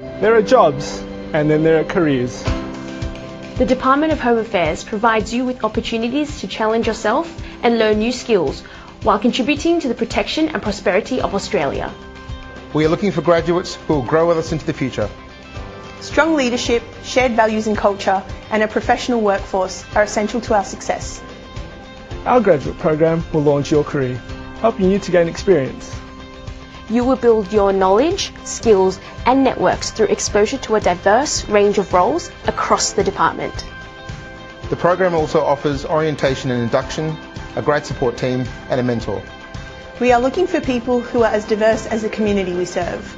There are jobs, and then there are careers. The Department of Home Affairs provides you with opportunities to challenge yourself and learn new skills while contributing to the protection and prosperity of Australia. We are looking for graduates who will grow with us into the future. Strong leadership, shared values and culture, and a professional workforce are essential to our success. Our graduate program will launch your career, helping you to gain experience. You will build your knowledge, skills, and networks through exposure to a diverse range of roles across the department. The program also offers orientation and induction, a great support team, and a mentor. We are looking for people who are as diverse as the community we serve.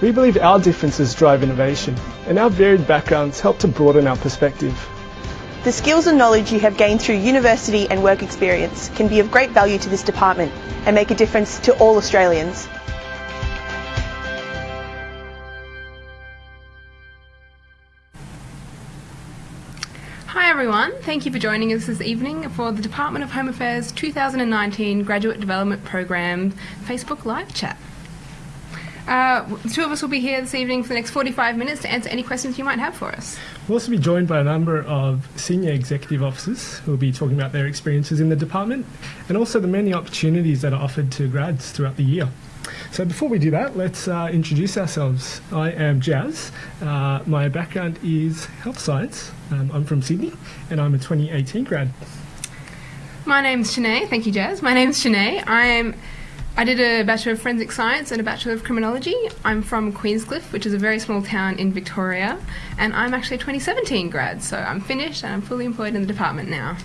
We believe our differences drive innovation, and our varied backgrounds help to broaden our perspective. The skills and knowledge you have gained through university and work experience can be of great value to this department and make a difference to all Australians. Hi everyone, thank you for joining us this evening for the Department of Home Affairs 2019 Graduate Development Program Facebook Live chat. Uh, the two of us will be here this evening for the next 45 minutes to answer any questions you might have for us. We'll also be joined by a number of senior executive officers who will be talking about their experiences in the department and also the many opportunities that are offered to grads throughout the year. So before we do that, let's uh, introduce ourselves. I am Jazz. Uh, my background is health science. Um, I'm from Sydney and I'm a 2018 grad. My name's Shanae. Thank you, Jazz. My name's Shanae. I'm I did a Bachelor of Forensic Science and a Bachelor of Criminology. I'm from Queenscliff, which is a very small town in Victoria, and I'm actually a 2017 grad, so I'm finished and I'm fully employed in the department now.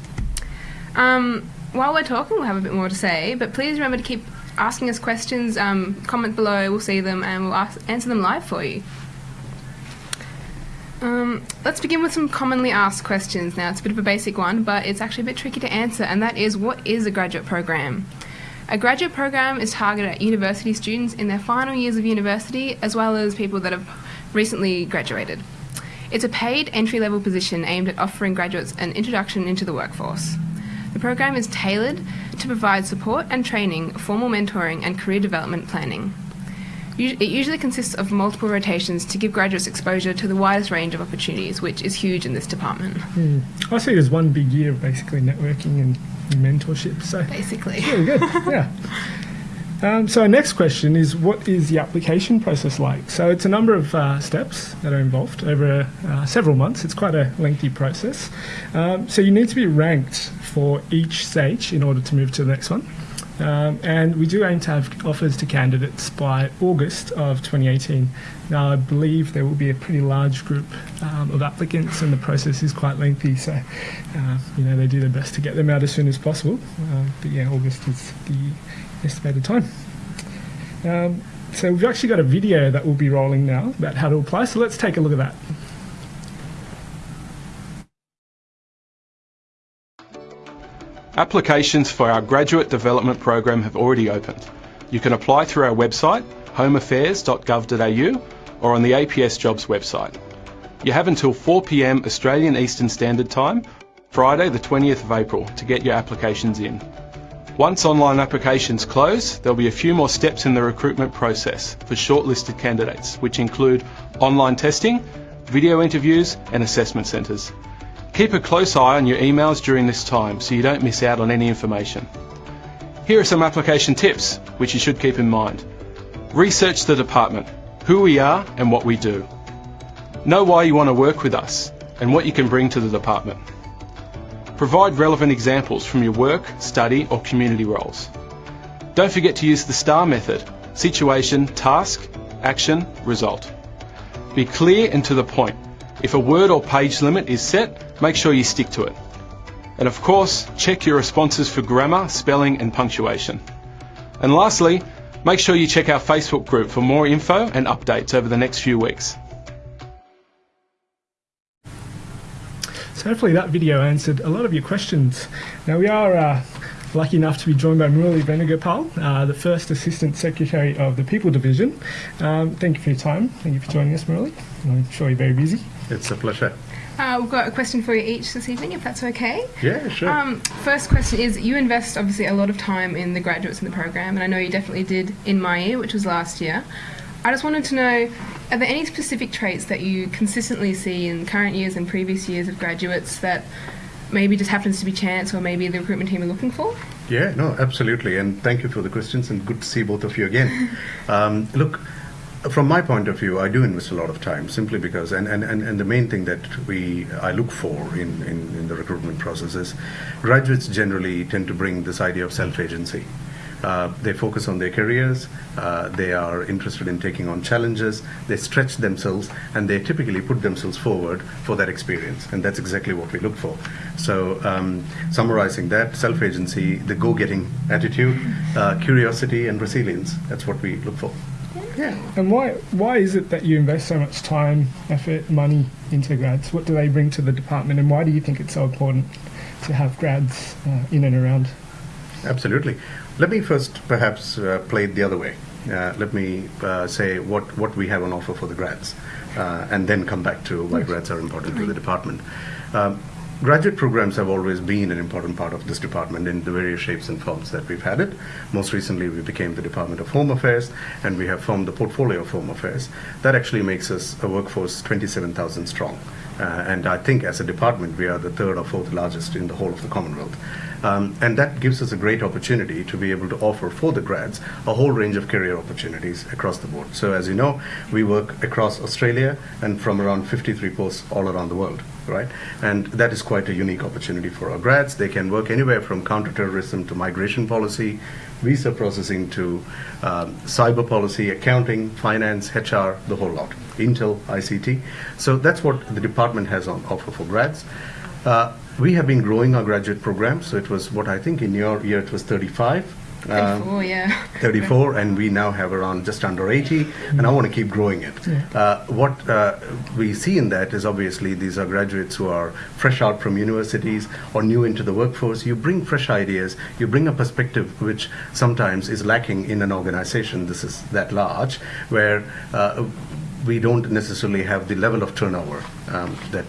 Um, while we're talking, we'll have a bit more to say, but please remember to keep asking us questions. Um, comment below, we'll see them, and we'll ask, answer them live for you. Um, let's begin with some commonly asked questions now. It's a bit of a basic one, but it's actually a bit tricky to answer, and that is what is a graduate program? A graduate program is targeted at university students in their final years of university, as well as people that have recently graduated. It's a paid entry level position aimed at offering graduates an introduction into the workforce. The program is tailored to provide support and training, formal mentoring, and career development planning. It usually consists of multiple rotations to give graduates exposure to the widest range of opportunities, which is huge in this department. Mm. I see there's one big year of basically networking and mentorship. So basically, really good. yeah. Um, so our next question is, what is the application process like? So it's a number of uh, steps that are involved over uh, several months. It's quite a lengthy process. Um, so you need to be ranked for each stage in order to move to the next one. Um, and we do aim to have offers to candidates by August of 2018. Now, I believe there will be a pretty large group um, of applicants, and the process is quite lengthy. So, uh, you know, they do their best to get them out as soon as possible. Uh, but yeah, August is the estimated time. Um, so we've actually got a video that will be rolling now about how to apply. So let's take a look at that. Applications for our graduate development program have already opened. You can apply through our website, homeaffairs.gov.au, or on the APS Jobs website. You have until 4pm Australian Eastern Standard Time, Friday the 20th of April, to get your applications in. Once online applications close, there'll be a few more steps in the recruitment process for shortlisted candidates, which include online testing, video interviews, and assessment centres. Keep a close eye on your emails during this time so you don't miss out on any information. Here are some application tips which you should keep in mind. Research the department, who we are and what we do. Know why you want to work with us and what you can bring to the department. Provide relevant examples from your work, study or community roles. Don't forget to use the STAR method, situation, task, action, result. Be clear and to the point. If a word or page limit is set, make sure you stick to it. And of course, check your responses for grammar, spelling and punctuation. And lastly, make sure you check our Facebook group for more info and updates over the next few weeks. So hopefully that video answered a lot of your questions. Now we are uh, lucky enough to be joined by Murali Venugopal, uh, the first Assistant Secretary of the People Division. Um, thank you for your time. Thank you for joining us, Murali. I'm sure you're very busy. It's a pleasure. Uh, we've got a question for you each this evening, if that's okay. Yeah, sure. Um, first question is you invest obviously a lot of time in the graduates in the program, and I know you definitely did in my year, which was last year. I just wanted to know are there any specific traits that you consistently see in current years and previous years of graduates that maybe just happens to be chance or maybe the recruitment team are looking for? Yeah, no, absolutely. And thank you for the questions and good to see both of you again. um, look, from my point of view, I do invest a lot of time simply because, and, and, and, and the main thing that we I look for in, in, in the recruitment process is graduates generally tend to bring this idea of self agency. Uh, they focus on their careers, uh, they are interested in taking on challenges, they stretch themselves, and they typically put themselves forward for that experience. And that's exactly what we look for. So, um, summarizing that self agency, the go getting attitude, uh, curiosity, and resilience that's what we look for. Yeah. And why why is it that you invest so much time, effort, money into grads? What do they bring to the department, and why do you think it's so important to have grads uh, in and around? Absolutely. Let me first perhaps uh, play it the other way. Uh, let me uh, say what, what we have on offer for the grads, uh, and then come back to why grads are important to the department. Um, Graduate programs have always been an important part of this department in the various shapes and forms that we've had it. Most recently, we became the Department of Home Affairs, and we have formed the portfolio of Home Affairs. That actually makes us a workforce 27,000 strong. Uh, and I think as a department, we are the third or fourth largest in the whole of the Commonwealth. Um, and that gives us a great opportunity to be able to offer for the grads a whole range of career opportunities across the board. So, as you know, we work across Australia and from around 53 posts all around the world, right? And that is quite a unique opportunity for our grads. They can work anywhere from counterterrorism to migration policy, visa processing to um, cyber policy, accounting, finance, HR, the whole lot, Intel, ICT. So that's what the department has on offer for grads. Uh, we have been growing our graduate program, so it was what I think in your year it was 35. Um, 34, yeah. 34, and we now have around just under 80, and I want to keep growing it. Yeah. Uh, what uh, we see in that is obviously these are graduates who are fresh out from universities or new into the workforce. You bring fresh ideas, you bring a perspective which sometimes is lacking in an organization. This is that large, where uh, we don't necessarily have the level of turnover um, that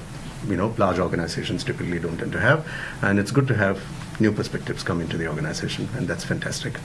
you know large organizations typically don't tend to have, and it's good to have new perspectives come into the organization, and that's fantastic.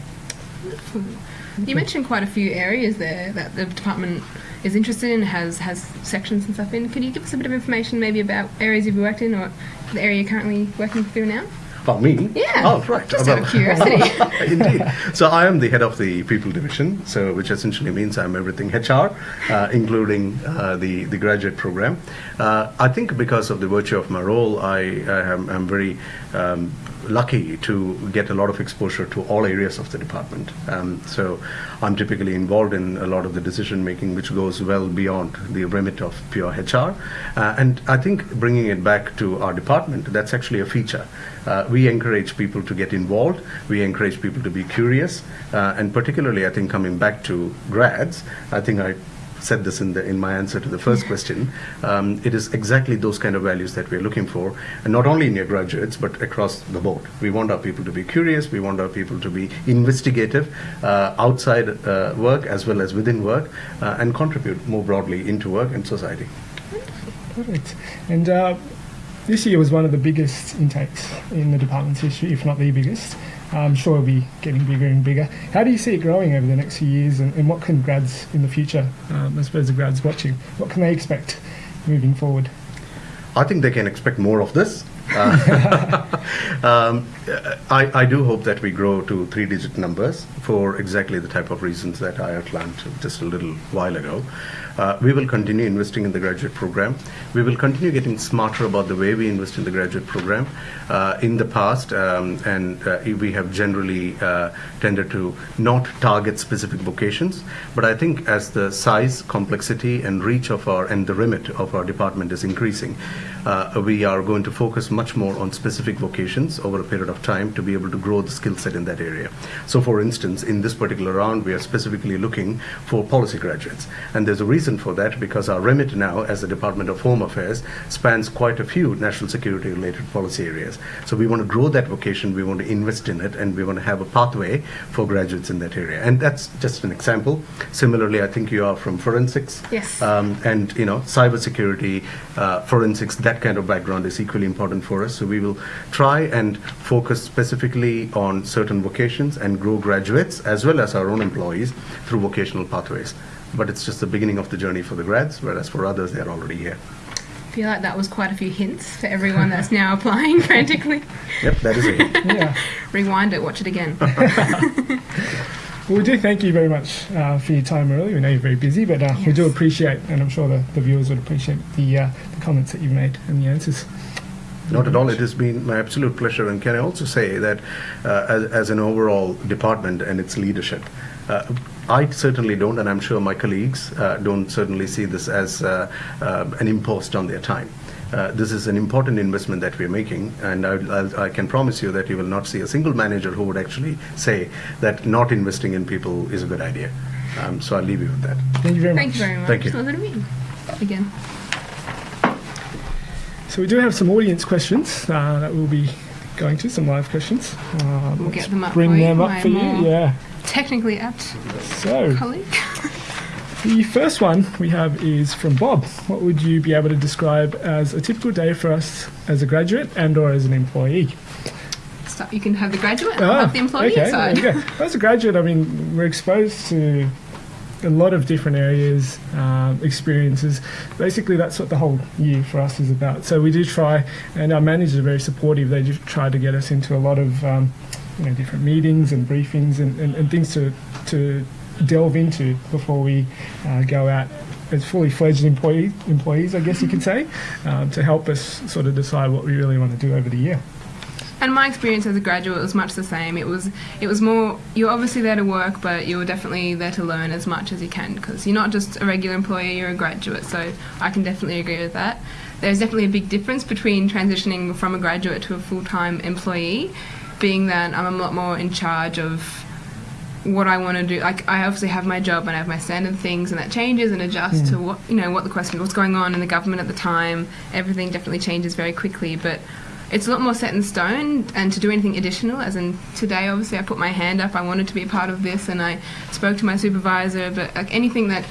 You mentioned quite a few areas there that the department is interested in, has has sections and stuff in. Could you give us a bit of information maybe about areas you've worked in or the area you're currently working through now? Oh, me? Yeah. Oh, right. Just out of curiosity. Indeed. So I am the head of the people division, so which essentially means I'm everything HR, uh, including uh, the the graduate program. Uh, I think because of the virtue of my role, I, I am I'm very um, lucky to get a lot of exposure to all areas of the department. Um, so I'm typically involved in a lot of the decision making, which goes well beyond the remit of pure HR. Uh, and I think bringing it back to our department, that's actually a feature. Uh, we encourage people to get involved. We encourage people to be curious, uh, and particularly, I think coming back to grads, I think I said this in, the, in my answer to the first question. Um, it is exactly those kind of values that we're looking for, and not only in your graduates, but across the board. We want our people to be curious, we want our people to be investigative uh, outside uh, work as well as within work, uh, and contribute more broadly into work and society. Perfect. And uh, this year was one of the biggest intakes in the department's history, if not the biggest. I'm sure it'll be getting bigger and bigger. How do you see it growing over the next few years, and, and what can grads in the future, um, I suppose the grads watching, what can they expect moving forward? I think they can expect more of this. Uh, um, I, I, do hope that we grow to three digit numbers for exactly the type of reasons that I outlined just a little while ago. Uh, we will continue investing in the graduate program. We will continue getting smarter about the way we invest in the graduate program. Uh, in the past, um, and uh, we have generally uh, tended to not target specific vocations, but I think as the size, complexity, and reach of our and the remit of our department is increasing, uh, we are going to focus much more on specific vocations over a period of time to be able to grow the skill set in that area. So, for instance, in this particular round, we are specifically looking for policy graduates, and there's a reason for that because our remit now, as the Department of Home Affairs, spans quite a few national security related policy areas. So, we want to grow that vocation, we want to invest in it, and we want to have a pathway for graduates in that area. And that's just an example. Similarly, I think you are from forensics, yes, um, and you know, cybersecurity, uh, forensics. That that kind of background is equally important for us. So we will try and focus specifically on certain vocations and grow graduates as well as our own employees through vocational pathways. but it's just the beginning of the journey for the grads, whereas for others, they're already here. I feel like that was quite a few hints for everyone that's now applying frantically. Yep, that is it. Yeah. Rewind it, watch it again. Well, we do thank you very much uh, for your time earlier. We know you're very busy, but uh, we do appreciate, and I'm sure the, the viewers would appreciate the, uh, the comments that you've made and the answers. Not at all. It has been my absolute pleasure. And can I also say that uh, as, as an overall department and its leadership, uh, I certainly don't, and I'm sure my colleagues uh, don't certainly see this as uh, uh, an impost on their time. Uh, this is an important investment that we're making, and I, I, I can promise you that you will not see a single manager who would actually say that not investing in people is a good idea. Um, so I'll leave you with that. Thank you very much. Thank you very much. Thank you. Another meeting. Again. So we do have some audience questions uh, that we'll be going to, some live questions. Uh, We'll get them up Bring for them up for you, yeah. Technically apt So colleague. the first one we have is from Bob. What would you be able to describe as a typical day for us as a graduate and or as an employee? So you can have the graduate and have the employee Ah, okay, side. As a graduate, I mean, we're exposed to a lot of different areas, um, experiences. Basically, that's what the whole year for us is about. So we do try, and our managers are very supportive. They do try to get us into a lot of um, you know different meetings and briefings and, and, and things to to delve into before we uh, go out as fully fledged employee, employees, I guess you could say, um, to help us sort of decide what we really want to do over the year. And my experience as a graduate was much the same. It was it was more you're obviously there to work, but you're definitely there to learn as much as you can because you're not just a regular employee, you're a graduate. So I can definitely agree with that. There's definitely a big difference between transitioning from a graduate to a full-time employee, being that I'm a lot more in charge of what I want to do. Like I obviously have my job and I have my standard things, and that changes and adjusts to what you know what the question, what's going on in the government at the time. Everything definitely changes very quickly, but it's a lot more set in stone. And to do anything additional, as in today, obviously I put my hand up. I wanted to be a part of this, and I spoke to my supervisor. But like anything that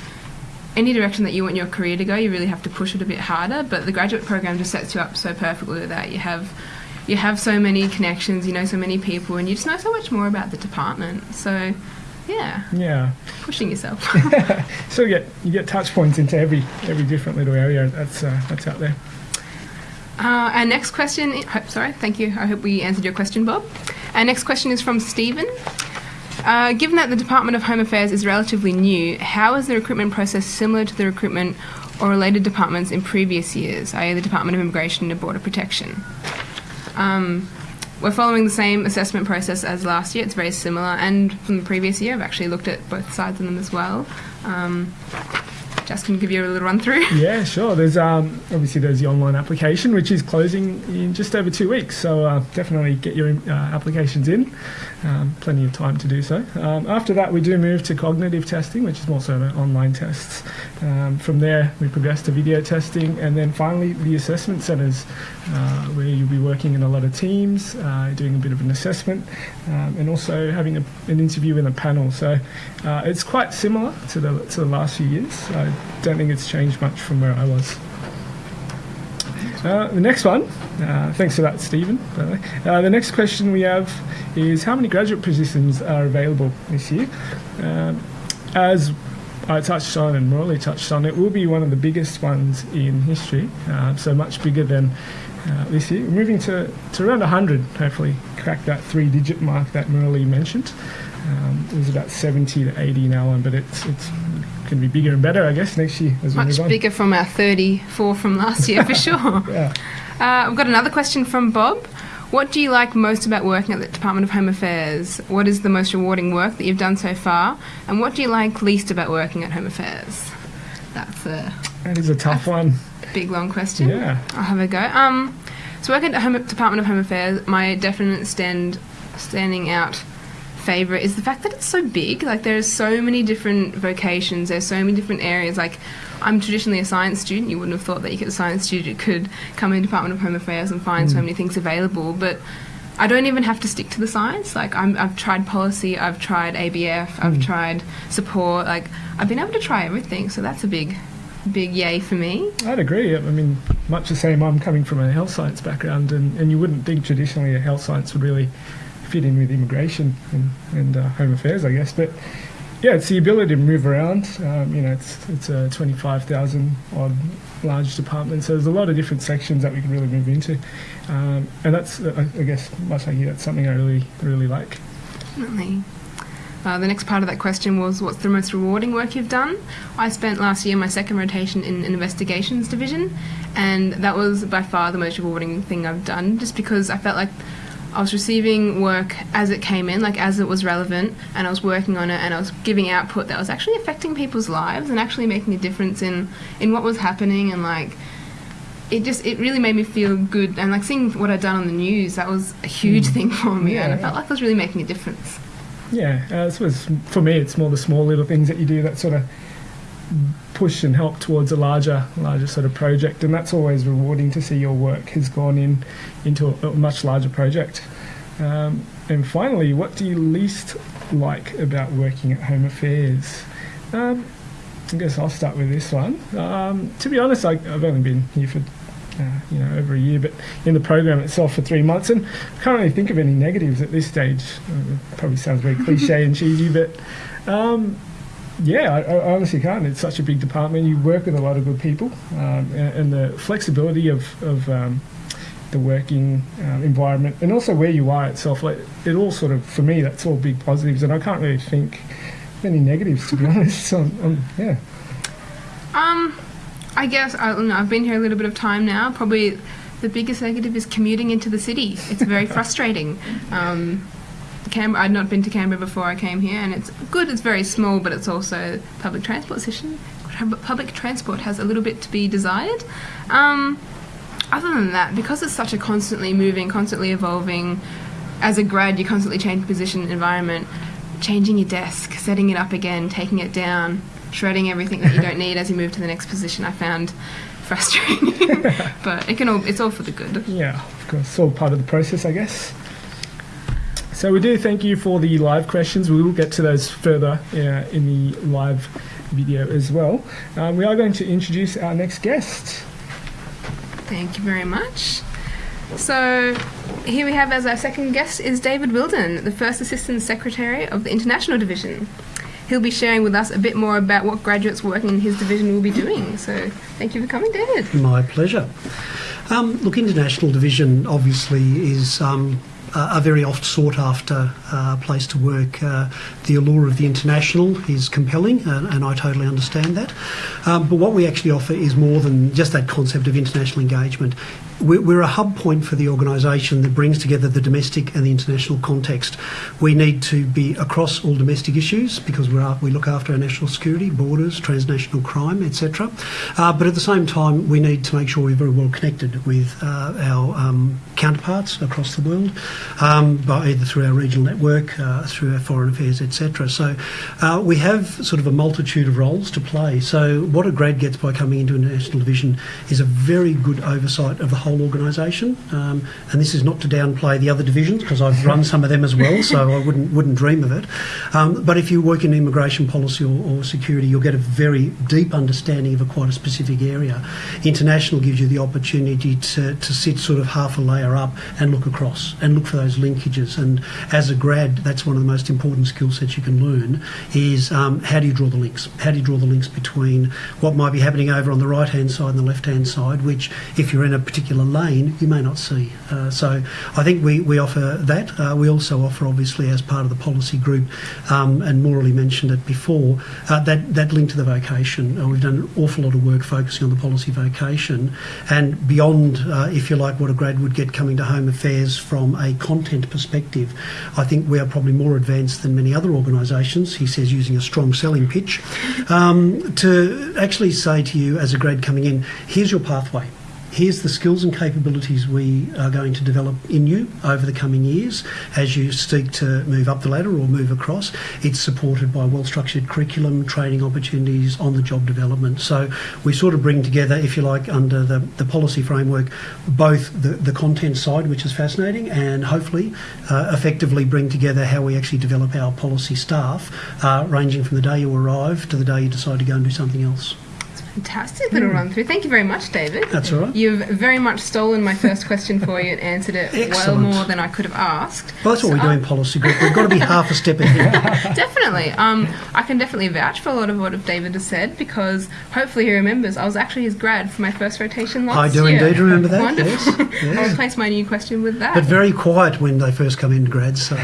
any direction that you want your career to go, you really have to push it a bit harder. But the graduate program just sets you up so perfectly with that. You have you have so many connections, you know so many people, and you just know so much more about the department. So, yeah, Yeah. pushing yourself. So you get you get touch points into every every different little area that's uh, that's out there. Uh, our next question, hope, sorry, thank you. I hope we answered your question, Bob. Our next question is from Stephen. Uh, given that the Department of Home Affairs is relatively new, how is the recruitment process similar to the recruitment or related departments in previous years, i.e., the Department of Immigration and Border Protection? Um, we're following the same assessment process as last year. It's very similar, and from the previous year, I've actually looked at both sides of them as well. Um, just can give you a little run through. Yeah, sure. There's um, obviously there's the online application, which is closing in just over two weeks. So uh, definitely get your uh, applications in. Um, plenty of time to do so. Um, after that, we do move to cognitive testing, which is more so online tests. Um, from there, we progress to video testing, and then finally the assessment centres, uh, where you'll be working in a lot of teams, uh, doing a bit of an assessment, um, and also having a, an interview in a panel. So uh, it's quite similar to the to the last few years. Don't think it's changed much from where I was. Uh, the next one, uh, thanks for that, Stephen. By the, way. Uh, the next question we have is how many graduate positions are available this year? Um, as I touched on and Murali touched on, it will be one of the biggest ones in history, uh, so much bigger than uh, this year. We're moving to, to around 100, hopefully, crack that three digit mark that Murali mentioned. Um, it was about 70 to 80 now but it's, it's to be bigger and better, I guess, next year as we Much bigger from our 34 from last year, for sure. Yeah. Uh, I've got another question from Bob. What do you like most about working at the Department of Home Affairs? What is the most rewarding work that you've done so far? And what do you like least about working at Home Affairs? That's a That is a tough one. big, long question. Yeah. I'll have a go. Um, so working at the Home, Department of Home Affairs, my definite stand, standing out favourite is the fact that it's so big. Like there's so many different vocations. There's so many different areas. Like I'm traditionally a science student. You wouldn't have thought that you could, a science student could come in Department of Home Affairs and find so hmm. many things available. But I don't even have to stick to the science. Like I'm, I've tried policy. I've tried ABF. I've hmm. tried support. Like I've been able to try everything. So that's a big, big yay for me. I'd agree. I mean, much the same. I'm coming from a health science background, and, and you wouldn't think traditionally a health science would really fit in with immigration and, and uh, home affairs, I guess. But yeah, it's the ability to move around. Um, you know, it's it's a 25,000 odd large department, so there's a lot of different sections that we can really move into, um, and that's I I guess much like you, that's something I really really like. Definitely. Uh, the next part of that question was, what's the most rewarding work you've done? I spent last year my second rotation in an investigations division, and that was by far the most rewarding thing I've done, just because I felt like I was receiving work as it came in, like as it was relevant, and I was working on it, and I was giving output that was actually affecting people's lives and actually making a difference in in what was happening, and like it just it really made me feel good, and like seeing what I'd done on the news, that was a huge thing for me, and I Yeah. felt like I was really making a difference. Yeah, uh, I suppose for me, it's more the small little things that you do that sort of push and help towards a larger, larger sort of project, and that's always rewarding to see your work has gone in into a, much larger project. Um, and finally, what do you least like about working at Home Affairs? Um, I guess I'll start with this one. Um, to be honest, I, I've only been here for uh, you know over a year, but in the program itself for three months, and I can't really think of any negatives at this stage. Uh, probably sounds very cliche and cheesy, but um, yeah, I, I honestly can't. It's such a big department. You work with a lot of good people, um, and, and the flexibility of of um, the working um, environment, and also where you are itself. Like it all sort of for me, that's all big positives, and I can't really think any negatives to be honest. So, um, yeah. Um, I guess I I've been here a little bit of time now. Probably the biggest negative is commuting into the city. It's very frustrating. Um, Canberra, I'd not been to Canberra before I came here, and it's good. It's very small, but it's also public transport system. Public transport has a little bit to be desired. Um, other than that, because it's such a constantly moving, constantly evolving, as a grad, you constantly change position, environment, changing your desk, setting it up again, taking it down, shredding everything that you don't need as you move to the next position. I found frustrating, but it can all, it's all for the good. Yeah, of course, it's all part of the process, I guess. So we do thank you for the live questions. We will get to those further uh, in the live video as well. Um, we are going to introduce our next guest. Thank you very much. So, here we have as our second guest is David Wilden, the first Assistant Secretary of the International Division. He'll be sharing with us a bit more about what graduates working in his division will be doing. So, thank you for coming, David. My pleasure. Um, look, International Division obviously is um, a very oft sought after uh, place to work. Uh, the allure of the international is compelling, and, and I totally understand that. Um, but what we actually offer is more than just that concept of international engagement. We're, a hub point for the organisation that brings together the domestic and the international context. We need to be across all domestic issues because we're, we look after our national security, borders, transnational crime, etc. Uh, but at the same time, we need to make sure we're very well connected with uh, our um, counterparts across the world, um, by either through our regional network, uh, through our foreign affairs, etc. So uh, we have sort of a multitude of roles to play. So what a grad gets by coming into a national division is a very good oversight of the whole organisation. Um, and this is not to downplay the other divisions because I've run some of them as well, so I wouldn't wouldn't dream of it. Um, but if you work in immigration policy or, or security, you'll get a very deep understanding of a quite a specific area. International gives you the opportunity to, to sit sort of half a layer up and look across and look for those linkages. And as a grad, that's one of the most important skill sets you can learn is um, how do you draw the links? How do you draw the links between what might be happening over on the right hand side and the left hand side, which if you're in a particular lane, you may not see. Uh, so I think we, we offer that. Uh, we also offer, obviously, as part of the policy group, um, and Murali mentioned it before, uh, that, that link to the vocation. Uh, we've done an awful lot of work focusing on the policy vocation and beyond, uh, if you like, what a grad would get coming to Home Affairs from a content perspective. I think we are probably more advanced than many other organisations, he says, using a strong selling pitch, um, to actually say to you as a grad coming in, here's your pathway. Here's the skills and capabilities we are going to develop in you over the coming years as you seek to move up the ladder or move across. It's supported by well structured curriculum, training opportunities, on the job development. So we sort of bring together, if you like, under the, the policy framework, both the, the content side, which is fascinating, and hopefully uh, effectively bring together how we actually develop our policy staff, uh, ranging from the day you arrive to the day you decide to go and do something else. Fantastic little run through. Thank you very much, David. That's all right. You've very much stolen my first question for you and answered it well more than I could have asked. Well, that's what we do in policy group. We've got to be half a step ahead. Definitely. Um, I can definitely vouch for a lot of what David has said because hopefully he remembers I was actually his grad for my first rotation last year. I do year. indeed remember that, Wonderful. yes, yes. I'll replace my new question with that. But very quiet when they first come into grads, so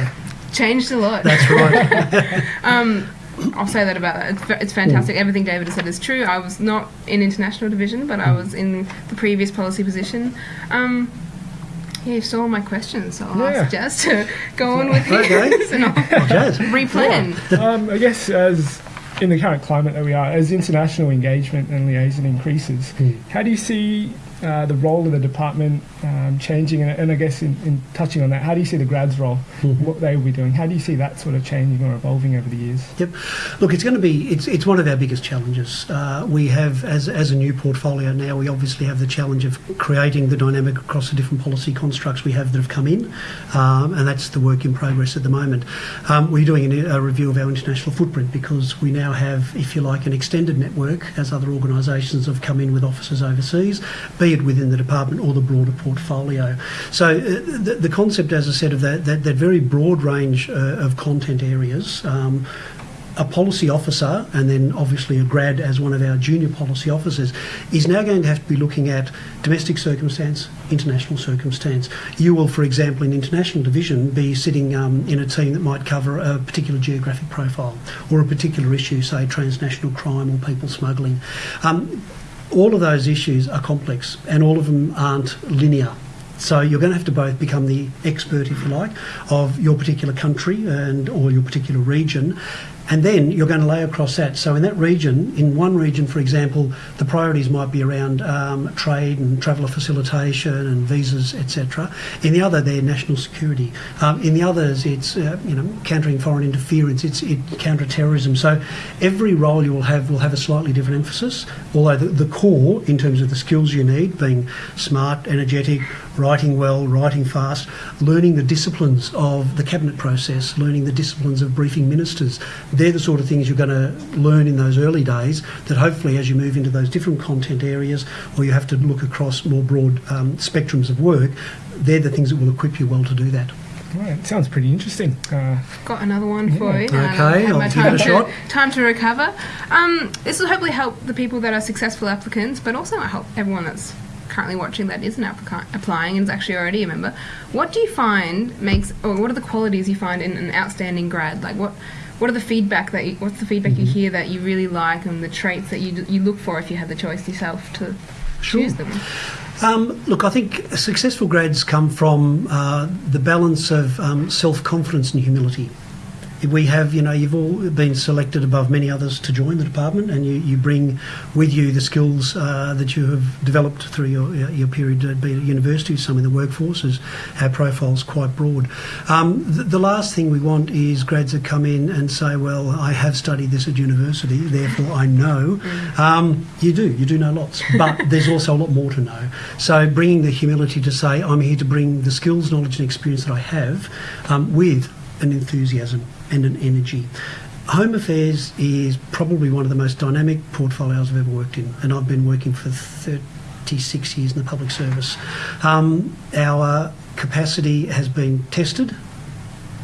Changed a lot. that's right. Um, I'll say that about that. It's, it's fantastic. Mm. Everything David has said is true. I was not in international division, but I Mm. was in the previous policy position. Um, yeah, you've my questions, so I'll Yeah. ask Jazz to go on with Okay. his and I'll Jazz. replan. Um, I guess as in the current climate that we are, as international engagement and liaison increases, how do you see uh, the role of the department um, changing? And, and I guess in, in touching on that, how do you see the grads' role, what they will be doing? How do you see that sort of changing or evolving over the years? Yep. Look, it's going to be it's it's one of our biggest challenges. Uh, we have as as a new portfolio now. We obviously have the challenge of creating the dynamic across the different policy constructs we have that have come in, um, and that's the work in progress at the moment. Um, we're doing a, a review of our international footprint because we now have, if you like, an extended network as other organisations have come in with offices overseas, be it within the department or the broader portfolio. So uh, the, the concept, as I said, of that that, that very broad range uh, of content areas. Um, a policy officer and then obviously a grad as one of our junior policy officers is now going to have to be looking at domestic circumstance, international circumstance. You will, for example, in international division, be sitting um, in a team that might cover a particular geographic profile or a particular issue, say transnational crime or people smuggling. Um, all of those issues are complex and all of them aren't linear. So you're going to have to both become the expert, if you like, of your particular country and or your particular region, and then you're going to lay across that. So in that region, in one region, for example, the priorities might be around um, trade and traveller facilitation and visas, etc. In the other, they're national security. Um, in the others, it's uh, you know countering foreign interference, it's it, counter-terrorism. So every role you will have will have a slightly different emphasis. Although the, the core, in terms of the skills you need, being smart, energetic, writing well, writing fast, learning the disciplines of the cabinet process, learning the disciplines of briefing ministers. They're the sort of things you're going to learn in those early days that hopefully as you move into those different content areas or you have to look across more broad um, spectrums of work, they're the things that will equip you well to do that. Right, sounds pretty interesting. Uh, Got another one for you. Okay, that I've had I'll my give time it a to, shot. Time to recover. Um, this will hopefully help the people that are successful applicants, but also might help everyone that's currently watching that isn't applica- applying and is actually already a member. What do you find makes, or what are the qualities you find in an outstanding grad? Like what? What are the feedback that you, what's the feedback Mm-hmm. you hear that you really like and the traits that you, you look for if you had the choice yourself to Sure. choose them? Um, look, I think successful grads come from uh, the balance of um, self confidence and humility. We have, you know, you've all been selected above many others to join the department, and you, you bring with you the skills uh, that you have developed through your, your period at being at university, some in the workforce, as our profile's quite broad. Um, the, the last thing we want is grads that come in and say, well, I have studied this at university, therefore I know. Um, you do, you do know lots, but there's also a lot more to know. So bringing the humility to say, I'm here to bring the skills, knowledge and experience that I have um, with an enthusiasm and an energy. Home Affairs is probably one of the most dynamic portfolios I've ever worked in, and I've been working for 36 years in the public service. Um, our capacity has been tested,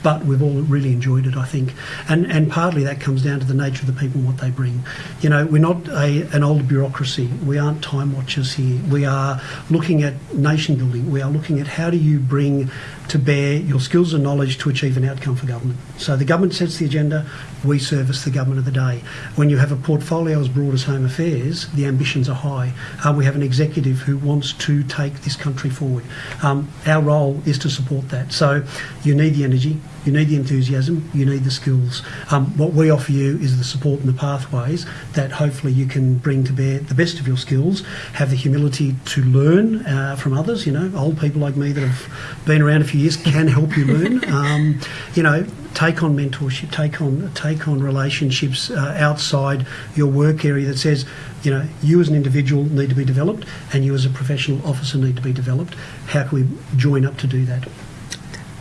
but we've all really enjoyed it, I think. And and partly that comes down to the nature of the people and what they bring. You know, we're not a, an old bureaucracy. We aren't time watchers here. We are looking at nation building. We are looking at how do you bring to bear your skills and knowledge to achieve an outcome for government. So the government sets the agenda, we service the government of the day. When you have a portfolio as broad as Home Affairs, the ambitions are high. Uh, we have an executive who wants to take this country forward. Um, our role is to support that. So you need the energy, you need the enthusiasm, you need the skills. Um, what we offer you is the support and the pathways that hopefully you can bring to bear the best of your skills, have the humility to learn uh, from others. You know, old people like me that have been around a few years can help you learn. Um, you know, take on mentorship, take on take on relationships uh, outside your work area that says, you know, you as an individual need to be developed, and you as a professional officer need to be developed. How can we join up to do that?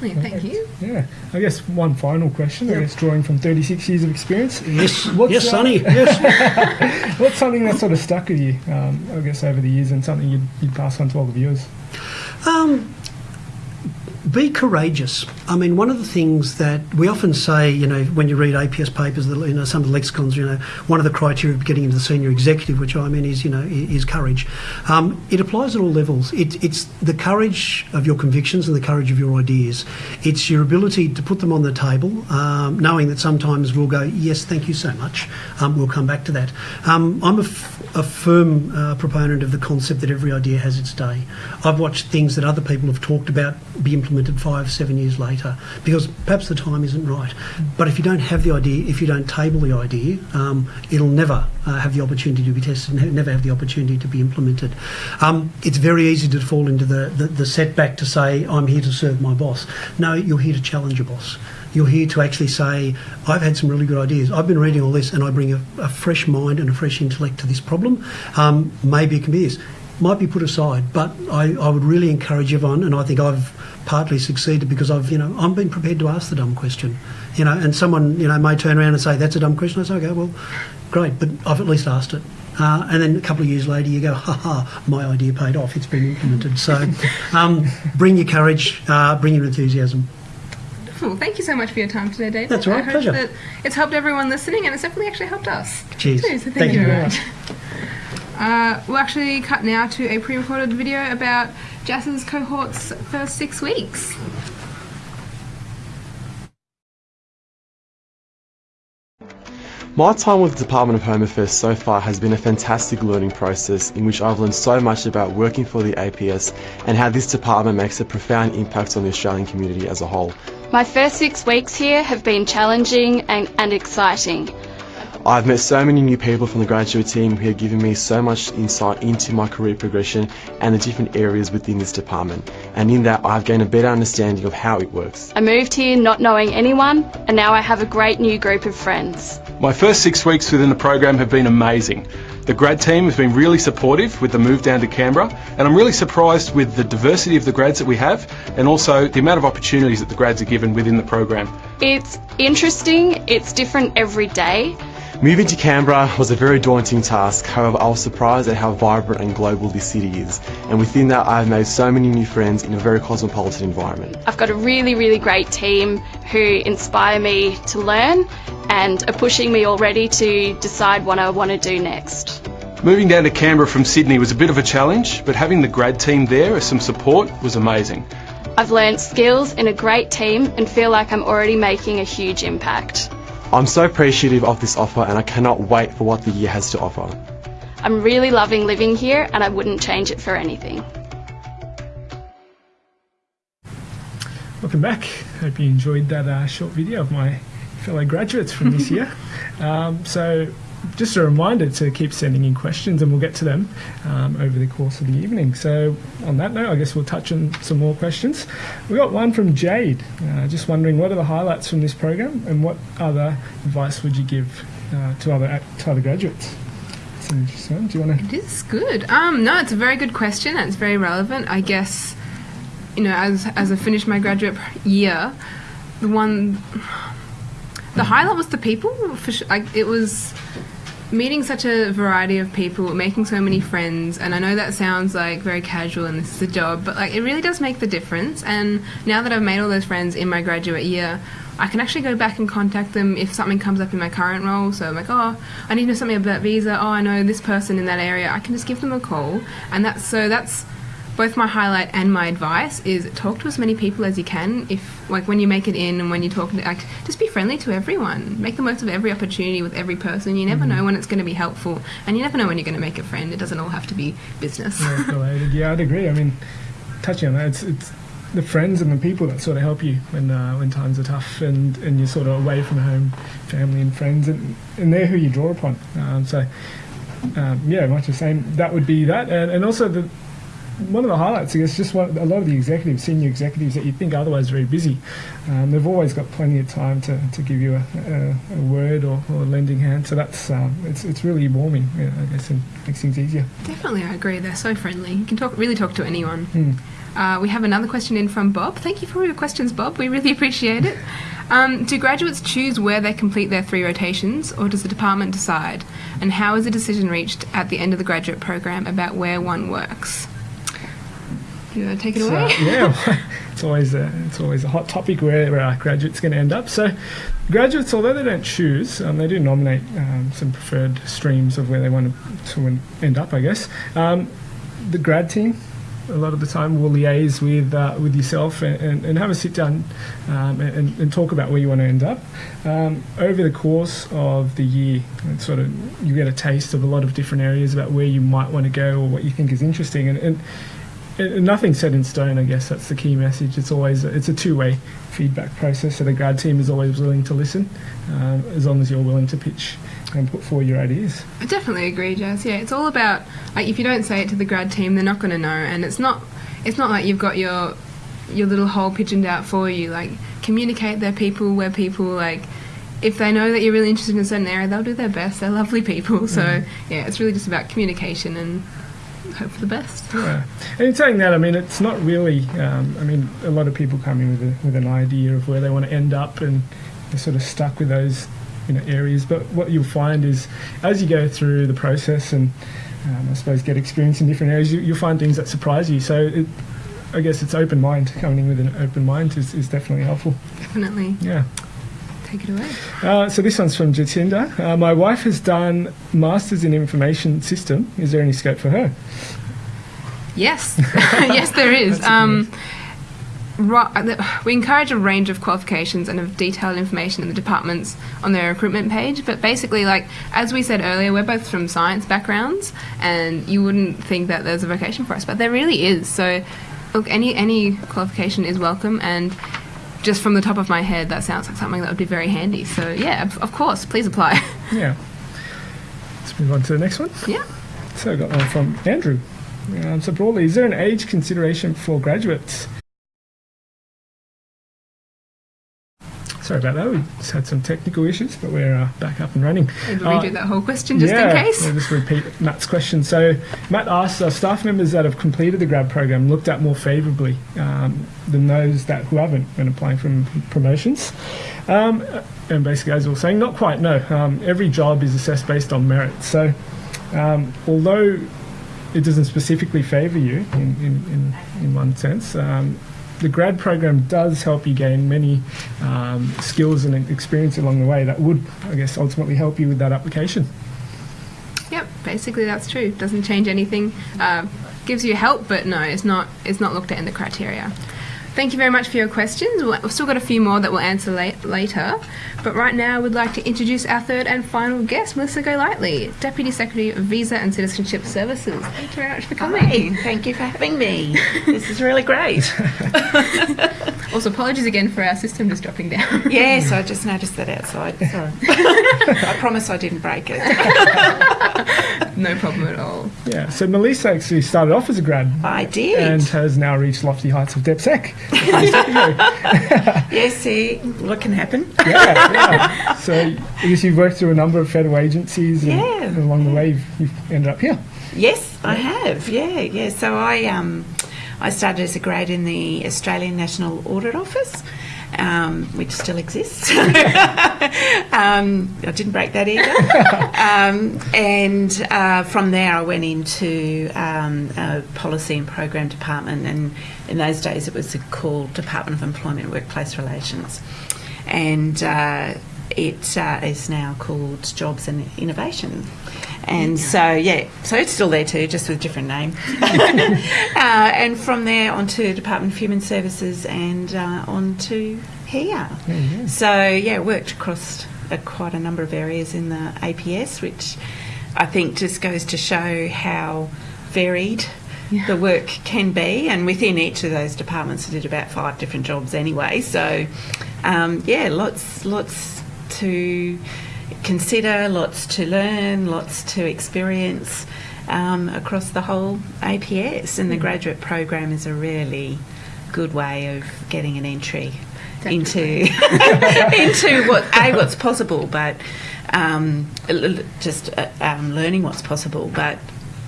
Brilliant, thank you. Yeah, I guess one final question. I guess drawing from 36 years of experience. Yes, What's yes, that? Sonny. Yes. What's something that sort of stuck with you? Um, I guess over the years, and something you'd, you'd pass on to all the viewers. Um, be courageous. I mean, one of the things that we often say, you know, when you read APS papers, you know, some of the lexicons, you know, one of the criteria of getting into the senior executive, which I'm in, is, you know, is courage. Um, it applies at all levels. It, it's the courage of your convictions and the courage of your ideas. It's your ability to put them on the table, um, knowing that sometimes we'll go, yes, thank you so much. Um, we'll come back to that. Um, I'm a, f- a firm uh, proponent of the concept that every idea has its day. I've watched things that other people have talked about be implemented five, seven years later because perhaps the time isn't right. But if you don't have the idea, if you don't table the idea, um, it'll never uh, have the opportunity to be tested, and never have the opportunity to be implemented. Um, it's very easy to fall into the, the, the setback to say, I'm here to serve my boss. No, you're here to challenge your boss. You're here to actually say, I've had some really good ideas. I've been reading all this and I bring a, a fresh mind and a fresh intellect to this problem. Um, maybe it can be this. Might be put aside, but I, I would really encourage everyone, and I think I've partly succeeded because I've, you know, I'm being prepared to ask the dumb question. You know, and someone, you know, may turn around and say, that's a dumb question. I say, okay, well, great, but I've at least asked it. Uh, and then a couple of years later, you go, ha ha, my idea paid off. It's been implemented. So um, bring your courage, uh, bring your enthusiasm. Cool. Thank you so much for your time today, David. That's all right, I hope pleasure. that it's helped everyone listening, and it's definitely actually helped us. Cheers. Too, so thank, Thank you you very very much. Uh, we'll actually cut now to a pre-recorded video about Jazz's cohort's first six weeks. My time with the Department of Home Affairs so far has been a fantastic learning process in which I've learned so much about working for the APS and how this department makes a profound impact on the Australian community as a whole. My first six weeks here have been challenging and, and exciting. I've met so many new people from the graduate team who have given me so much insight into my career progression and the different areas within this department. And in that, I've gained a better understanding of how it works. I moved here not knowing anyone, and now I have a great new group of friends. My first six weeks within the program have been amazing. The grad team has been really supportive with the move down to Canberra, and I'm really surprised with the diversity of the grads that we have, and also the amount of opportunities that the grads are given within the program. It's interesting, it's different every day. Moving to Canberra was a very daunting task, however I was surprised at how vibrant and global this city is. And within that I've made so many new friends in a very cosmopolitan environment. I've got a really, really great team who inspire me to learn and are pushing me already to decide what I want to do next. Moving down to Canberra from Sydney was a bit of a challenge, but having the grad team there as some support was amazing. I've learned skills in a great team and feel like I'm already making a huge impact. I'm so appreciative of this offer and I cannot wait for what the year has to offer. I'm really loving living here and I wouldn't change it for anything. Welcome back. Hope you enjoyed that uh, short video of my fellow graduates from this year. Um, so, just a reminder to keep sending in questions and we'll get to them um, over the course of the evening. So, on that note, I guess we'll touch on some more questions. We got one from Jade, uh, just wondering what are the highlights from this program and what other advice would you give uh, to other to other graduates? That's interesting one. Do you want to? It is good. Um, no, it's a very good question it's very relevant. I guess, you know, as as I finished my graduate year, the one, the highlight was the people. For sure. Like it was meeting such a variety of people, making so many friends, and I know that sounds like very casual and this is a job, but like it really does make the difference. And now that I've made all those friends in my graduate year, I can actually go back and contact them if something comes up in my current role. So I'm like, oh, I need to know something about visa. Oh, I know this person in that area. I can just give them a call, and that's so that's both my highlight and my advice is talk to as many people as you can. If like when you make it in and when you talk, like just be friendly to everyone. Make the most of every opportunity with every person. You never know when it's going to be helpful, and you never know when you're going to make a friend. It doesn't all have to be business. work related. Yeah, I'd agree. I mean, touching on that, it's, it's the friends and the people that sort of help you when uh, when times are tough and, and you're sort of away from home, family and friends, and, and they're who you draw upon. Um, so, um, yeah, much the same. That would be that, and, and also the one of the highlights, I guess, just one, a lot of the executives, senior executives that you think are otherwise very busy, um, they've always got plenty of time to, to give you a, a, a word or, or a lending hand. So that's um, it's it's really warming, yeah, I guess, and makes things easier. Definitely, I agree. They're so friendly. You can talk really talk to anyone. Hmm. Uh, we have another question in from Bob. Thank you for all your questions, Bob. We really appreciate it. Um, do graduates choose where they complete their three rotations, or does the department decide? And how is a decision reached at the end of the graduate program about where one works? You want to take it So, away? yeah, it's always a it's always a hot topic where our graduates going to end up. So, graduates, although they don't choose, um, they do nominate um, some preferred streams of where they want to, to end up. I guess um, the grad team. A lot of the time, will liaise with uh, with yourself and, and, and have a sit down um, and, and talk about where you want to end up. Um, over the course of the year, it's sort of you get a taste of a lot of different areas about where you might want to go or what you think is interesting, and, and set in stone. I guess that's the key message. It's always it's a two-way feedback process. So the grad team is always willing to listen, um, as long as you're willing to pitch and put forward your ideas. I definitely agree, Jazz. Yeah, it's all about like if you don't say it to the grad team, they're not going to know, and it's not it's not like you've got your your little hole pigeoned out for you. Like communicate their people where people like if they know that you're really interested in a certain area, they'll do their best. They're lovely people. So Mm. yeah, it's really just about communication and hope for the best. Yeah. And in saying that, I mean, it's not really. Um, I mean, a lot of people come in with a, with an idea of where they want to end up, and they're sort of stuck with those you know areas. But what you'll find is, as you go through the process and um, I suppose get experience in different areas, you, you'll find things that surprise you. So. It, I guess it's open mind. Coming in with an open mind is, is definitely helpful. Definitely. Yeah. Take it away. Uh, so this one's from Jatinda. Uh, my wife has done masters in information system. Is there any scope for her? Yes, yes, there is. Um, we encourage a range of qualifications and of detailed information in the departments on their recruitment page. But basically, like as we said earlier, we're both from science backgrounds, and you wouldn't think that there's a vocation for us, but there really is. So, look, any any qualification is welcome, and just from the top of my head, that sounds like something that would be very handy. So, yeah, of, course, please apply. Yeah. Let's move on to the next one. Yeah. So I got one from Andrew. Um, so broadly, is there an age consideration for graduates? Sorry about that. We just had some technical issues, but we're uh, back up and running. And Uh, redo that whole question just yeah, in case. I'll just repeat Matt's question. So Matt asks, are staff members that have completed the grad program looked at more favourably um, than those that who haven't when applying for promotions? Um, and basically, as we were saying, not quite. No, um, every job is assessed based on merit. So um, although it doesn't specifically favour you in, in, in, in one sense. The grad program does help you gain many um, skills and experience along the way that would, I guess, ultimately help you with that application. Yep, basically that's true. Doesn't change anything. Uh, gives you help, but no, it's not. It's not looked at in the criteria. Thank you very much for your questions. We've still got a few more that we'll answer late, later, but right now we'd like to introduce our third and final guest, Melissa Golightly, Deputy Secretary of Visa and Citizenship Services. Thank you very much for coming. Hi, thank you for having me. This is really great. Also, apologies again for our system just dropping down. yes, I just noticed that outside. Sorry. I promise I didn't break it. no problem at all. Yeah, so Melissa actually started off as a grad. I did. And has now reached lofty heights of DepSec. yes, see, what can happen? yeah, yeah. So I guess you've worked through a number of federal agencies and, Yeah. and along the way you've, you've ended up here. Yes, I have. Yeah, yeah. So I um, I started as a grade in the Australian National Audit Office. Um, which still exists. um, I didn't break that either. um, and uh, from there, I went into um, a policy and program department, and in those days, it was called Department of Employment and Workplace Relations, and uh, it uh, is now called Jobs and Innovation. And so, yeah, so it's still there too, just with a different name. uh, and from there on to Department of Human Services and uh, on to here. So, yeah, worked across uh, quite a number of areas in the APS, which I think just goes to show how varied the work can be. And within each of those departments, I did about five different jobs anyway. So, um, yeah, lots, lots to consider, lots to learn, lots to experience um, across the whole APS. And the graduate program is a really good way of getting an entry into into what a what's possible, but um, just uh, um, learning what's possible, but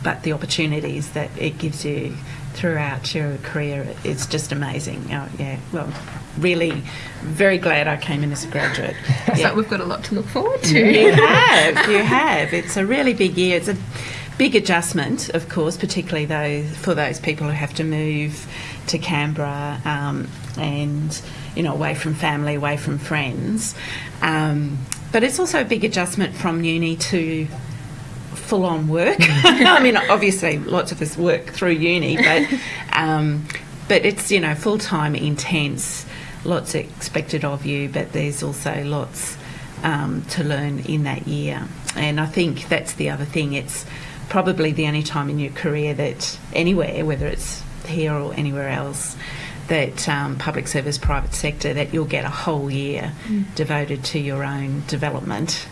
but the opportunities that it gives you throughout your career. It's just amazing. Oh, yeah, well, really very glad I came in as a graduate. So we've got a lot to look forward to. You have, you have. It's a really big year. It's a big adjustment, of course, particularly those for those people who have to move to Canberra um, and you know away from family, away from friends. Um, but it's also a big adjustment from uni to full on work. I mean, obviously, lots of us work through uni, but um, but it's you know full time, intense, lots expected of you, but there's also lots um, to learn in that year. And I think that's the other thing. It's probably the only time in your career that anywhere, whether it's here or anywhere else, that um, public service, private sector, that you'll get a whole year Mm. devoted to your own development.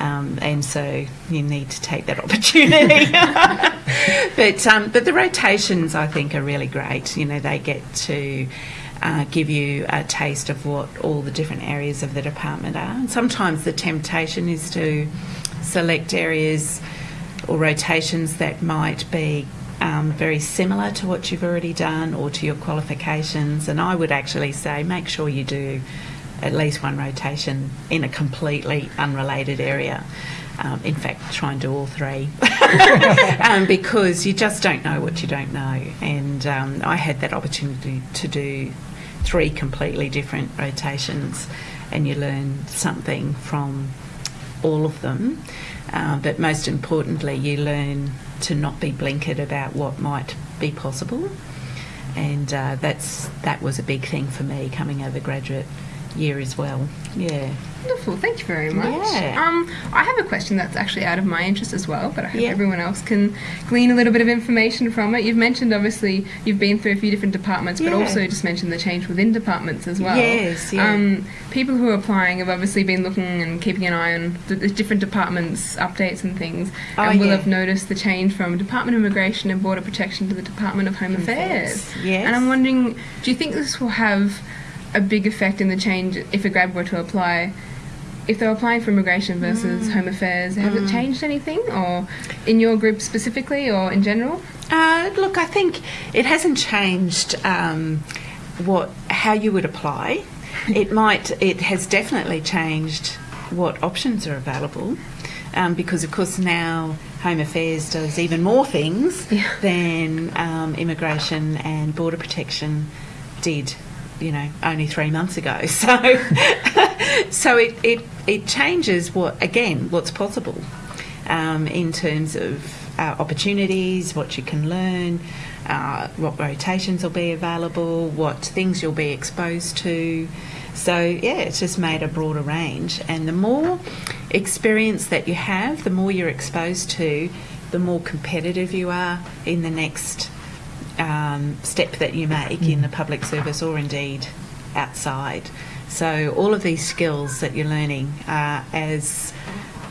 Um, and so you need to take that opportunity. but um, but the rotations, I think, are really great. You know, they get to uh, give you a taste of what all the different areas of the department are. And sometimes the temptation is to select areas or rotations that might be um, very similar to what you've already done or to your qualifications. And I would actually say make sure you do at least one rotation in a completely unrelated area. Um, in fact, try and do all three um, because you just don't know what you don't know. And um, I had that opportunity to do three completely different rotations, and you learn something from all of them. Uh, but most importantly, you learn to not be blinkered about what might be possible. And uh, that's that was a big thing for me coming out of the graduate year as well. Yeah. Wonderful, thank you very much. Yeah. Um, I have a question that's actually out of my interest as well, but I hope Yeah. everyone else can glean a little bit of information from it. You've mentioned, obviously, you've been through a few different departments, but also just mentioned the change within departments as well. Yes, yeah. Um, people who are applying have obviously been looking and keeping an eye on the, the different departments' updates and things, Oh, and will yeah. have noticed the change from Department of Immigration and Border Protection to the Department of Home Affairs. Yes. And I'm wondering, do you think this will have a big effect in the change if a grad were to apply? If they're applying for immigration versus home affairs, has it changed anything, or in your group specifically, or in general? Uh, look, I think it hasn't changed um, what how you would apply. It might. It has definitely changed what options are available, um, because of course now Home Affairs does even more things than um, immigration and border protection did. You know, only three months ago. So, so it, it it changes what again what's possible um, in terms of uh, opportunities, what you can learn, uh, what rotations will be available, what things you'll be exposed to. So, yeah, it's just made a broader range. And the more experience that you have, the more you're exposed to, the more competitive you are in the next um, step that you make in the public service or indeed outside. So, all of these skills that you're learning are as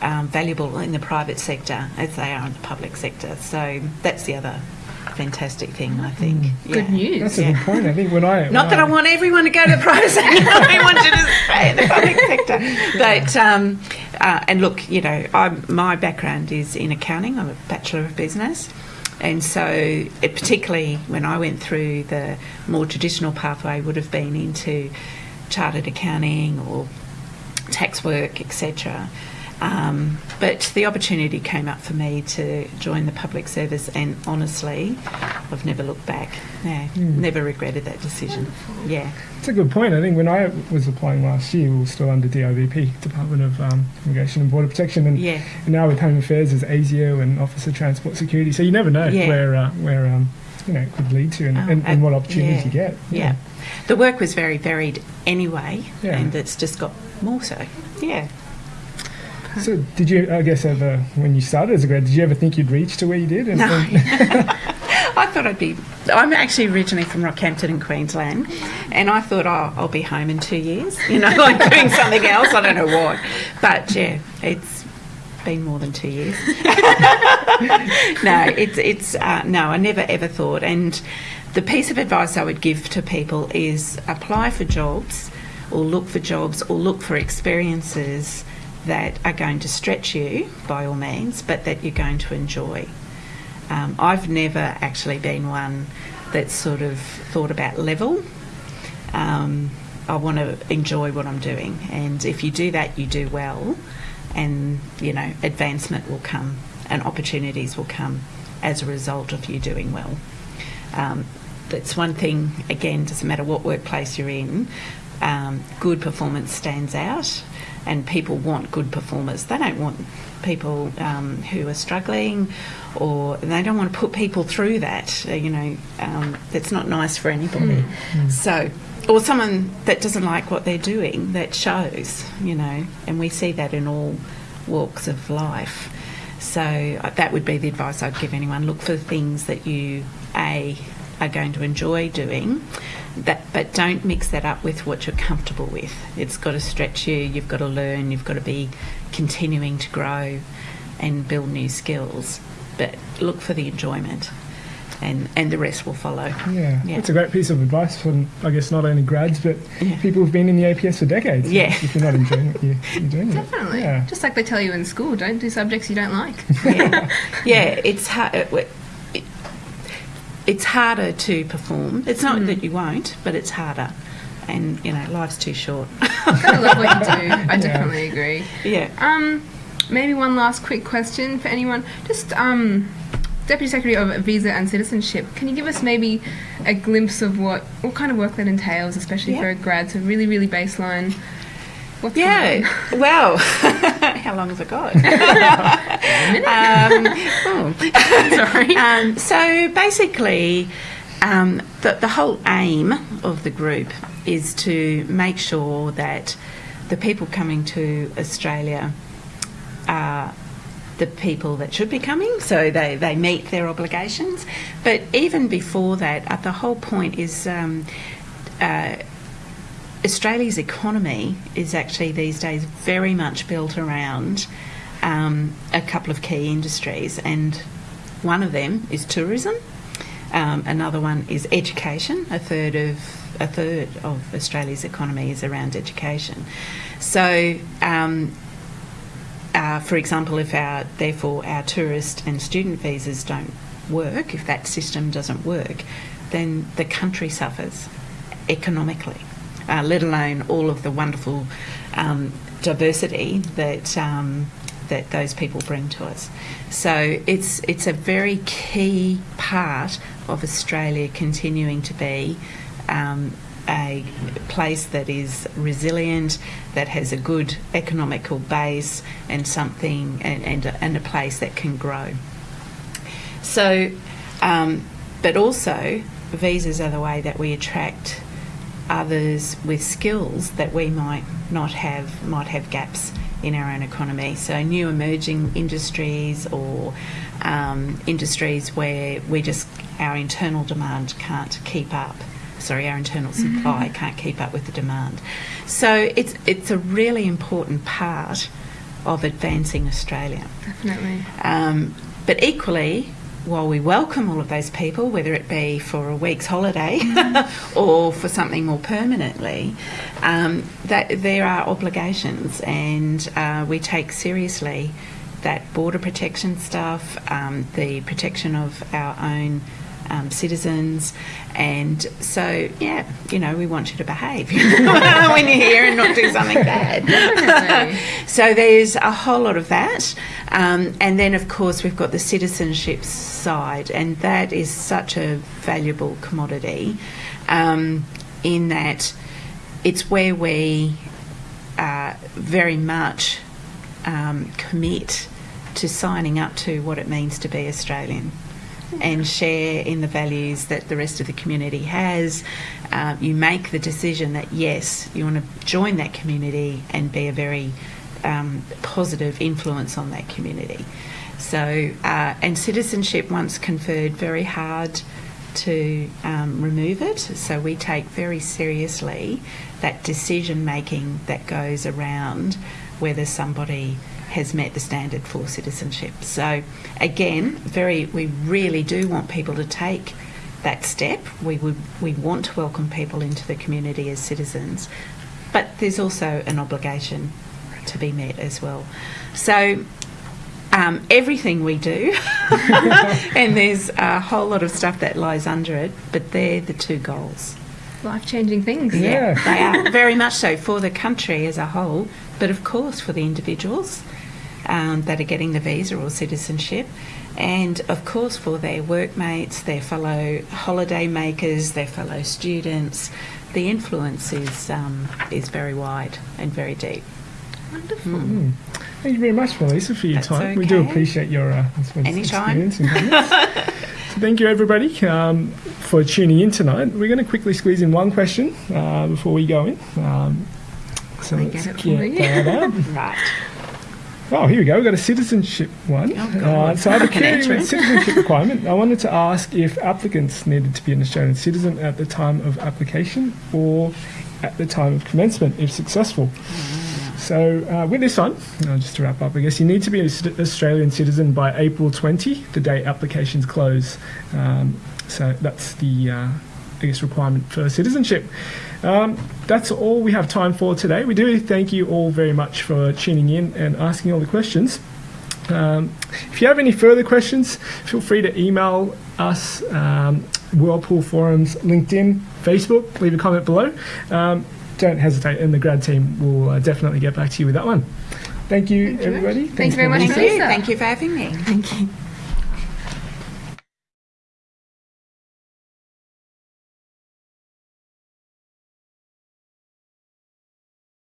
um, valuable in the private sector as they are in the public sector. So, that's the other fantastic thing, I think. Good news. That's a good point. I think when I Not that I want everyone to go to the private sector. I want you to stay in the public sector. But um, uh, and look, you know, I'm, my background is in accounting. I'm a bachelor of business, and so it, particularly when I went through the more traditional pathway, would have been into chartered accounting or tax work, etc. Um, but the opportunity came up for me to join the public service, and honestly, I've never looked back. Yeah, never regretted that decision. Yeah. It's a good point. I think when I was applying last year, we were still under DIBP, Department of um, Immigration and Border Protection, and, Yeah. and now with Home Affairs is ASIO and Office of Transport Security. So you never know Yeah. where uh, where um, you know it could lead to and, Oh, and, and uh, what opportunities you get. Yeah. The work was very varied anyway, and it's just got more so. Yeah. So did you? I guess ever when you started as a grad, did you ever think you'd reach to where you did? And, No. and- I thought I'd be. I'm actually originally from Rockhampton in Queensland, and I thought oh, I'll be home in two years. You know, like doing something else. I don't know what, but yeah, it's been more than two years. no, it's it's uh, no. I never ever thought. And the piece of advice I would give to people is apply for jobs, or look for jobs, or look for experiences that are going to stretch you by all means, but that you're going to enjoy. Um, I've never actually been one that's sort of thought about level. Um, I want to enjoy what I'm doing, and if you do that, you do well, and you know advancement will come and opportunities will come as a result of you doing well. Um, that's one thing. Again, doesn't matter what workplace you're in, um, good performance stands out, and people want good performers. They don't want people um, who are struggling, or they don't want to put people through that. uh, You know, um, that's not nice for anybody. So, or someone that doesn't like what they're doing, that shows. You know, and we see that in all walks of life. So uh, that would be the advice I'd give anyone. Look for things that you a are going to enjoy doing, that, but don't mix that up with what you're comfortable with. It's got to stretch you. You've got to learn. You've got to be continuing to grow and build new skills. But look for the enjoyment, and and the rest will follow. Yeah, Yeah. that's a great piece of advice from, I guess, not only grads, but people who've been in the APS for decades. Yeah. If you're not enjoying it, you're, you're doing. Definitely. Yeah. Just like they tell you in school, don't do subjects you don't like. yeah, yeah, it's hard. It, it, it's harder to perform. It's not that you won't, but it's harder. And you know, life's too short. Gotta love what you do. I definitely agree. Yeah. Um, maybe one last quick question for anyone. Just um, Deputy Secretary of Visa and Citizenship. Can you give us maybe a glimpse of what what kind of work that entails, especially Yeah. for a grad? So really, really baseline. What's Yeah. Well, how long has it got? um, oh. Sorry. Um, so basically, um, the, the whole aim of the group is to make sure that the people coming to Australia are the people that should be coming, so they, they meet their obligations. But even before that, uh, the whole point is um, uh, Australia's economy is actually these days very much built around um, a couple of key industries, and one of them is tourism. Um, another one is education. A third of a third of Australia's economy is around education. So, um, uh, for example, if our therefore our tourist and student visas don't work, if that system doesn't work, then the country suffers economically. Uh, let alone all of the wonderful um, diversity that um, that those people bring to us. So it's it's a very key part of Australia continuing to be um, a place that is resilient, that has a good economical base, and something and and a, and a place that can grow. So, um, but also visas are the way that we attract others with skills that we might not have, might have gaps in our own economy. So, new emerging industries or um, industries where we just our internal demand can't keep up. Sorry, our internal supply can't keep up with the demand. So, it's it's a really important part of advancing Australia. Definitely. Um, but equally, while we welcome all of those people, whether it be for a week's holiday or for something more permanently, um, that there are obligations, and uh, we take seriously that border protection stuff, um, the protection of our own. Um, citizens, and so yeah, you know, we want you to behave when you're here and not do something bad. so there's a whole lot of that, um, and then of course we've got the citizenship side, and that is such a valuable commodity, um, in that it's where we uh, very much um, commit to signing up to what it means to be Australian and share in the values that the rest of the community has. Uh, you make the decision that yes, you want to join that community and be a very um, positive influence on that community. So, uh, and citizenship, once conferred, very hard to um, remove it. So we take very seriously that decision making that goes around whether somebody has met the standard for citizenship. So again, very we really do want people to take that step. We would we want to welcome people into the community as citizens, but there's also an obligation to be met as well. So um, everything we do, and there's a whole lot of stuff that lies under it, but they're the two goals. Life changing things. Yeah. They are very much so for the country as a whole, but of course for the individuals um, that are getting the visa or citizenship, and of course for their workmates, their fellow holiday makers, their fellow students. The influence is um, is very wide and very deep. Wonderful. Mm. Thank you very much, Melissa, for your That's time. We do appreciate your uh, Anytime. experience so thank you, everybody, um, for tuning in tonight. We're going to quickly squeeze in one question uh, before we go in. Um, so me let's get it for you. that out. Right. Oh, here we go. We've got a citizenship one. Oh, uh, so I have a I can query with citizenship requirement. I wanted to ask if applicants needed to be an Australian citizen at the time of application or at the time of commencement, if successful. So uh, with this one, just to wrap up, I guess you need to be an Australian citizen by April 20, the day applications close. Um, so that's the, uh, I guess, requirement for citizenship. Um, that's all we have time for today. We do thank you all very much for tuning in and asking all the questions. Um, if you have any further questions, feel free to email us, um, Whirlpool Forums, LinkedIn, Facebook. Leave a comment below. Um, don't hesitate, and the grad team will uh, definitely get back to you with that one. Thank you, everybody. Thanks very much, Thank you. Thank you for having me. Thank you.